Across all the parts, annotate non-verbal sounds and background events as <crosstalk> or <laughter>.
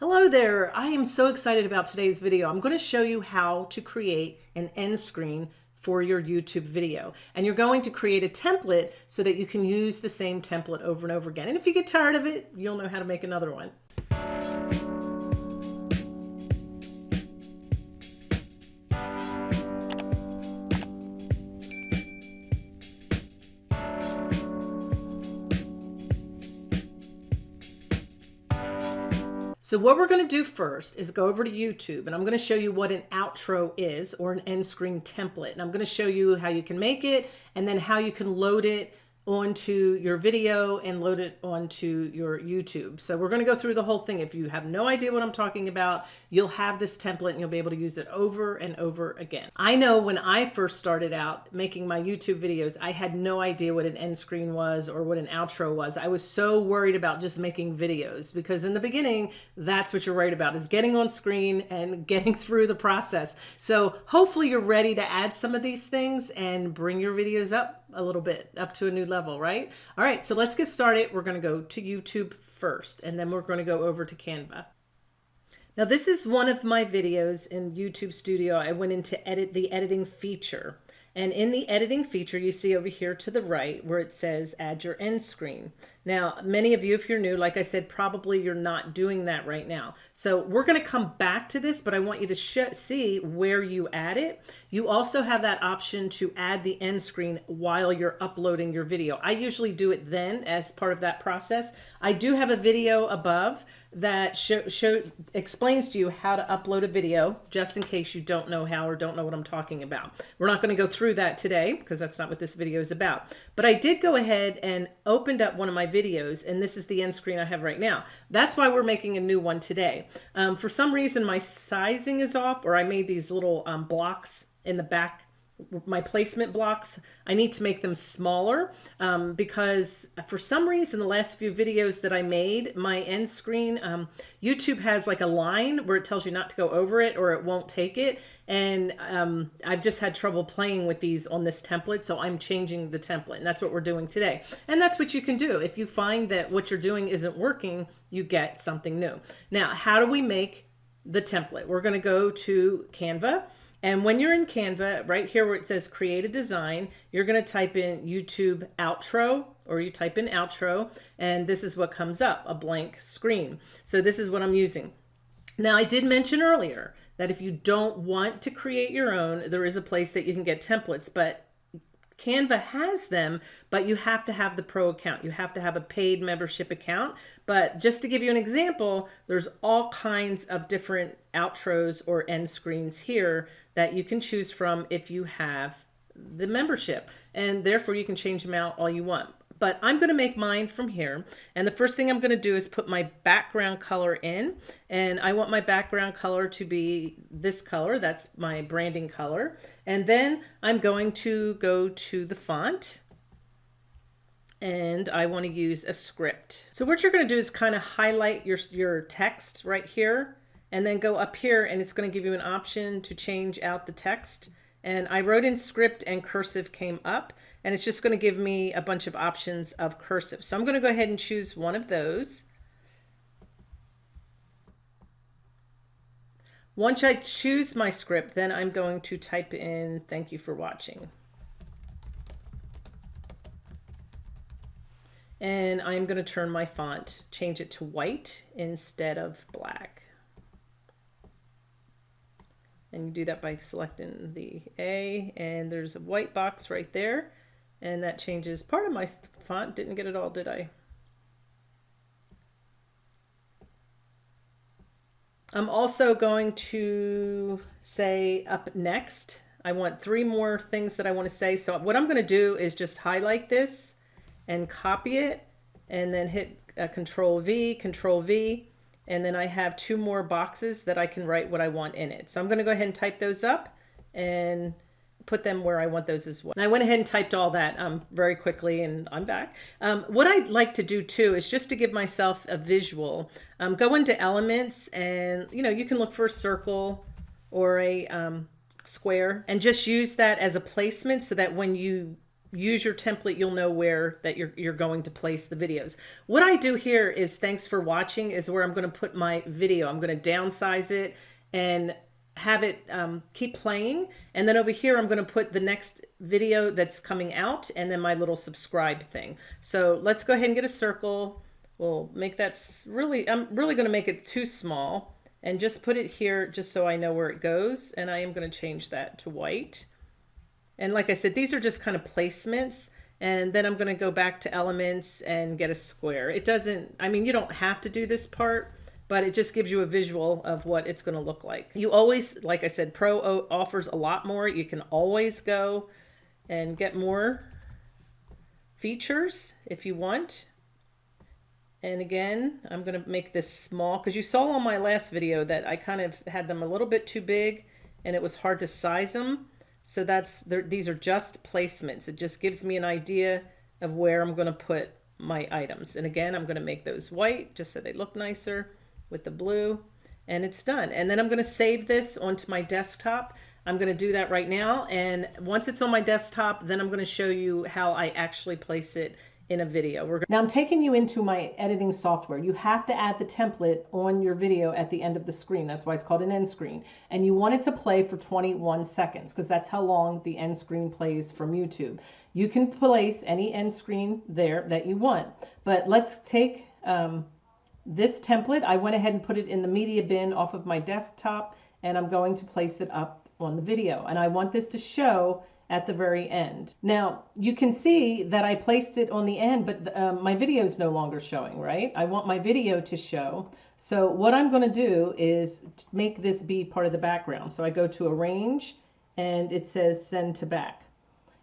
Hello there. I am so excited about today's video. I'm going to show you how to create an end screen for your YouTube video. And you're going to create a template so that you can use the same template over and over again. And if you get tired of it, you'll know how to make another one. So what we're going to do first is go over to YouTube and I'm going to show you what an outro is or an end screen template. And I'm going to show you how you can make it and then how you can load it onto your video and load it onto your YouTube. So we're going to go through the whole thing. If you have no idea what I'm talking about, you'll have this template and you'll be able to use it over and over again. I know when I first started out making my YouTube videos, I had no idea what an end screen was or what an outro was. I was so worried about just making videos because in the beginning, that's what you're worried about is getting on screen and <laughs> getting through the process. So hopefully you're ready to add some of these things and bring your videos up a little bit up to a new level, right? All right, so let's get started. We're going to go to YouTube first, and then we're going to go over to Canva. Now this is one of my videos in YouTube Studio. I went into edit the editing feature. And in the editing feature, you see over here to the right where it says add your end screen. Now, many of you, if you're new, like I said, probably you're not doing that right now. So we're going to come back to this, but I want you to see where you add it. You also have that option to add the end screen while you're uploading your video. I usually do it then as part of that process. I do have a video above that show, show explains to you how to upload a video just in case you don't know how or don't know what I'm talking about. We're not going to go through that today because that's not what this video is about. But I did go ahead and opened up one of my videos and this is the end screen I have right now. That's why we're making a new one today. Um, for some reason my sizing is off or I made these little um, blocks in the back my placement blocks, I need to make them smaller um, because for some reason the last few videos that I made, my end screen, um, YouTube has like a line where it tells you not to go over it or it won't take it. And um, I've just had trouble playing with these on this template. So I'm changing the template and that's what we're doing today. And that's what you can do. If you find that what you're doing isn't working, you get something new. Now, how do we make the template? We're going to go to Canva and when you're in Canva, right here where it says create a design, you're going to type in YouTube outro or you type in outro and this is what comes up, a blank screen. So this is what I'm using. Now I did mention earlier that if you don't want to create your own, there is a place that you can get templates, but Canva has them, but you have to have the pro account. You have to have a paid membership account. But just to give you an example, there's all kinds of different outros or end screens here that you can choose from if you have the membership. And therefore you can change them out all you want but I'm going to make mine from here. And the first thing I'm going to do is put my background color in. And I want my background color to be this color. That's my branding color. And then I'm going to go to the font and I want to use a script. So what you're going to do is kind of highlight your, your text right here and then go up here and it's going to give you an option to change out the text. And I wrote in script and cursive came up and it's just going to give me a bunch of options of cursive. So I'm going to go ahead and choose one of those. Once I choose my script, then I'm going to type in thank you for watching. And I'm going to turn my font, change it to white instead of black. And you do that by selecting the A and there's a white box right there and that changes. Part of my font didn't get it all did I? I'm also going to say up next. I want three more things that I want to say. So what I'm going to do is just highlight this and copy it and then hit uh, control V control V and then I have two more boxes that I can write what I want in it. So I'm going to go ahead and type those up and put them where I want those as well. And I went ahead and typed all that um, very quickly and I'm back. Um, what I'd like to do too is just to give myself a visual, um, go into elements and you know, you can look for a circle or a um, square and just use that as a placement so that when you use your template, you'll know where that you're, you're going to place the videos. What I do here is thanks for watching is where I'm going to put my video. I'm going to downsize it and have it um, keep playing. And then over here, I'm going to put the next video that's coming out and then my little subscribe thing. So let's go ahead and get a circle. We'll make that really, I'm really going to make it too small and just put it here just so I know where it goes. And I am going to change that to white. And like I said, these are just kind of placements. And then I'm going to go back to elements and get a square. It doesn't, I mean, you don't have to do this part, but it just gives you a visual of what it's going to look like. You always, like I said, Pro offers a lot more. You can always go and get more features if you want. And again, I'm going to make this small because you saw on my last video that I kind of had them a little bit too big and it was hard to size them. So that's these are just placements. It just gives me an idea of where I'm going to put my items. And again, I'm going to make those white just so they look nicer with the blue and it's done. And then I'm going to save this onto my desktop. I'm going to do that right now. And once it's on my desktop, then I'm going to show you how I actually place it in a video. We're now I'm taking you into my editing software. You have to add the template on your video at the end of the screen. That's why it's called an end screen. And you want it to play for 21 seconds because that's how long the end screen plays from YouTube. You can place any end screen there that you want. But let's take um, this template, I went ahead and put it in the media bin off of my desktop and I'm going to place it up on the video. And I want this to show at the very end. Now you can see that I placed it on the end, but um, my video is no longer showing, right? I want my video to show. So what I'm going to do is make this be part of the background. So I go to arrange and it says send to back.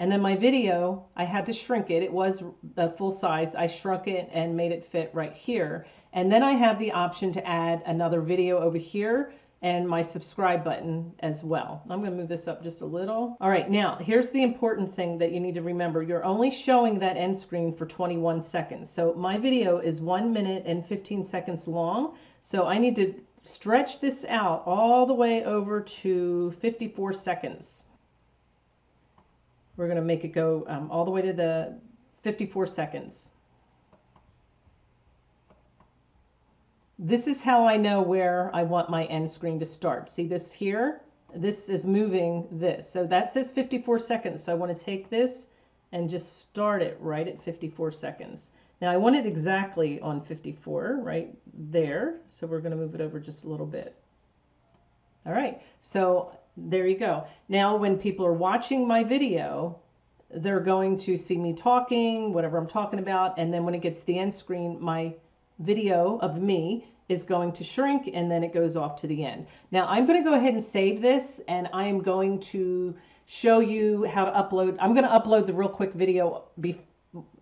And then my video, I had to shrink it. It was the full size. I shrunk it and made it fit right here. And then I have the option to add another video over here and my subscribe button as well. I'm going to move this up just a little. All right, now here's the important thing that you need to remember. You're only showing that end screen for 21 seconds. So my video is one minute and 15 seconds long. So I need to stretch this out all the way over to 54 seconds. We're going to make it go um, all the way to the 54 seconds. This is how I know where I want my end screen to start. See this here? This is moving this. So that says 54 seconds. So I want to take this and just start it right at 54 seconds. Now I want it exactly on 54 right there. So we're going to move it over just a little bit. All right. So there you go. Now, when people are watching my video, they're going to see me talking, whatever I'm talking about. And then when it gets to the end screen, my video of me is going to shrink and then it goes off to the end. Now I'm going to go ahead and save this and I am going to show you how to upload. I'm going to upload the real quick video.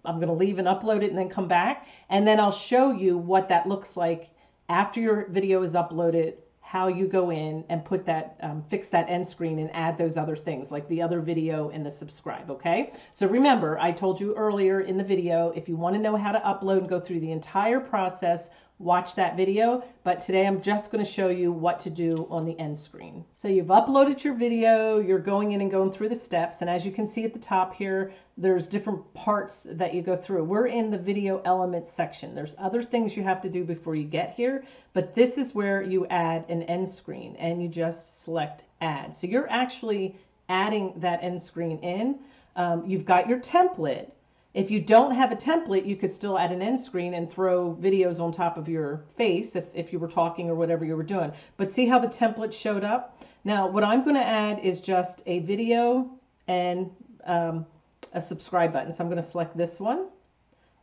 I'm going to leave and upload it and then come back. And then I'll show you what that looks like after your video is uploaded how you go in and put that, um, fix that end screen and add those other things like the other video and the subscribe, okay? So remember, I told you earlier in the video, if you wanna know how to upload and go through the entire process, watch that video, but today I'm just going to show you what to do on the end screen. So you've uploaded your video, you're going in and going through the steps, and as you can see at the top here, there's different parts that you go through. We're in the video elements section. There's other things you have to do before you get here, but this is where you add an end screen and you just select add. So you're actually adding that end screen in. Um, you've got your template, if you don't have a template, you could still add an end screen and throw videos on top of your face if, if you were talking or whatever you were doing. But see how the template showed up? Now, what I'm going to add is just a video and um, a subscribe button. So I'm going to select this one.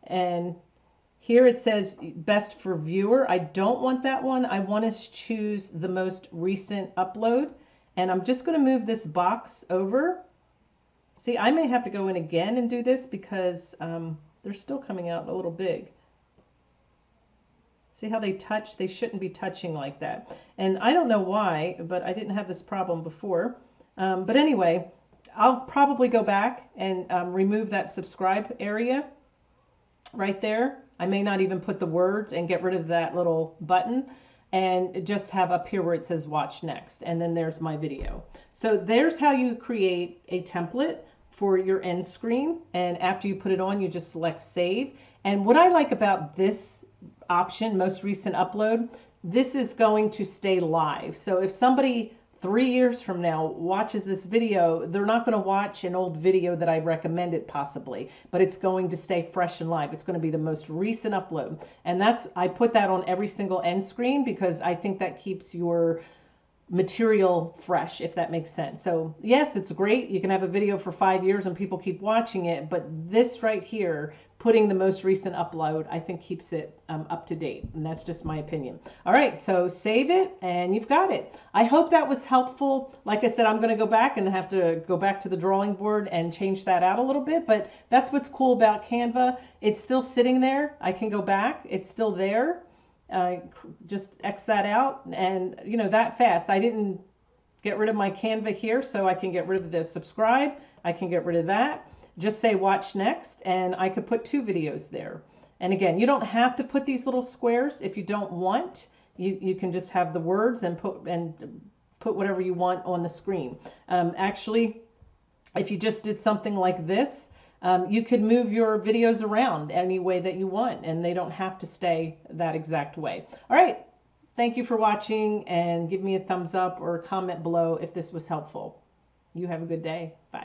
And here it says best for viewer. I don't want that one. I want to choose the most recent upload. And I'm just going to move this box over See, I may have to go in again and do this because um, they're still coming out a little big. See how they touch? They shouldn't be touching like that. And I don't know why, but I didn't have this problem before. Um, but anyway, I'll probably go back and um, remove that subscribe area right there. I may not even put the words and get rid of that little button and just have up here where it says watch next and then there's my video. So there's how you create a template for your end screen. And after you put it on, you just select save. And what I like about this option, most recent upload, this is going to stay live. So if somebody three years from now watches this video, they're not going to watch an old video that I recommended possibly, but it's going to stay fresh and live. It's going to be the most recent upload. And that's, I put that on every single end screen because I think that keeps your material fresh, if that makes sense. So yes, it's great. You can have a video for five years and people keep watching it, but this right here, putting the most recent upload, I think keeps it um, up to date. And that's just my opinion. All right, so save it and you've got it. I hope that was helpful. Like I said, I'm gonna go back and have to go back to the drawing board and change that out a little bit, but that's what's cool about Canva. It's still sitting there. I can go back, it's still there uh, just X that out and you know that fast. I didn't get rid of my Canva here so I can get rid of the subscribe. I can get rid of that. Just say watch next and I could put two videos there. And again, you don't have to put these little squares if you don't want. You, you can just have the words and put and put whatever you want on the screen. Um, actually, if you just did something like this, um, you could move your videos around any way that you want and they don't have to stay that exact way. All right. Thank you for watching and give me a thumbs up or comment below if this was helpful. You have a good day. Bye.